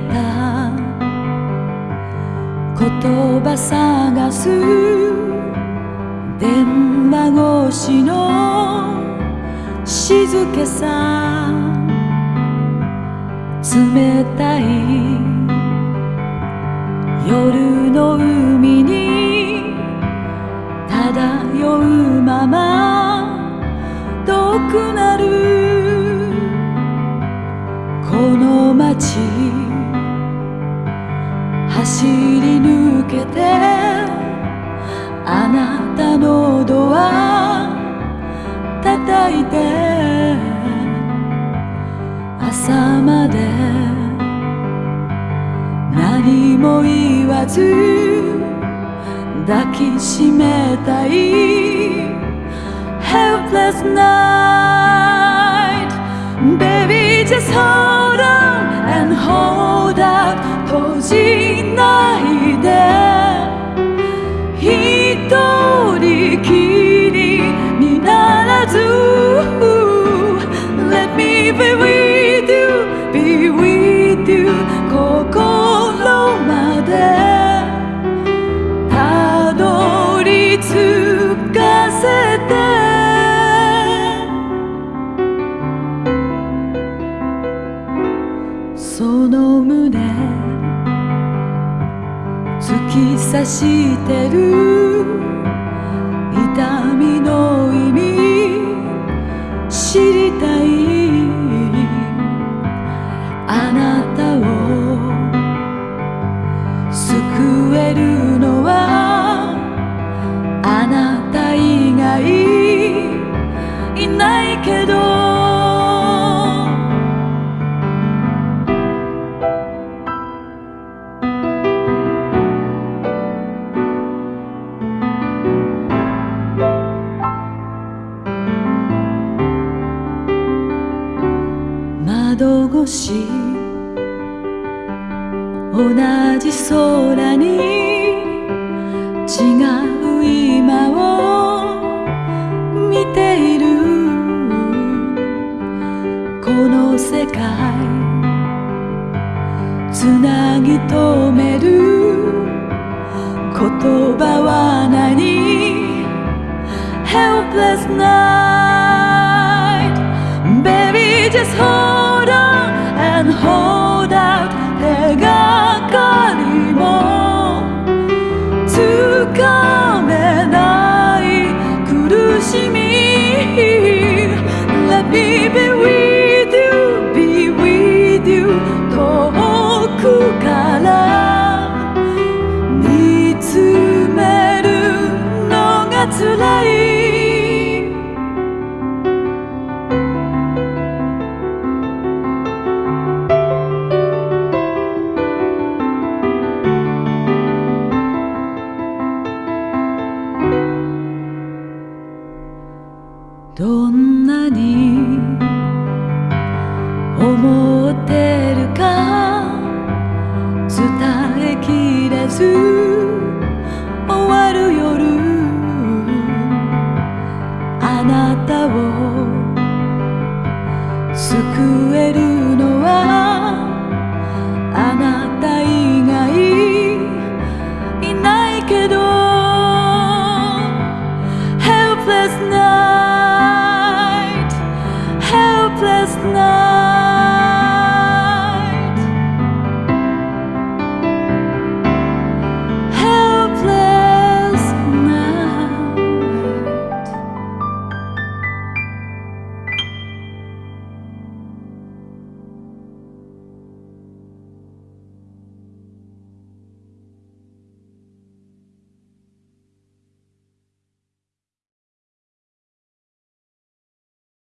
た。言葉探す。電話越しの静けさ。冷たい夜の海に漂うまま。遠くなる。この街。走り抜けてあなたのドア叩いて朝まで何も言わず抱きしめたい Helpless night Baby just hold on and hold out 閉じないで。一人きりにならず。Let me be with の胸。突き刺してる。痛みの意味。知りたい。あなたを救えるのは。同じ空に違う今を見ているこの世界つなぎ止める言葉は何？Helpless night 浮かべない苦しみ Let me be with you, be with you 遠くから見つめるのが辛いどんなに思ってるか伝えきれず終わる夜あなたを救える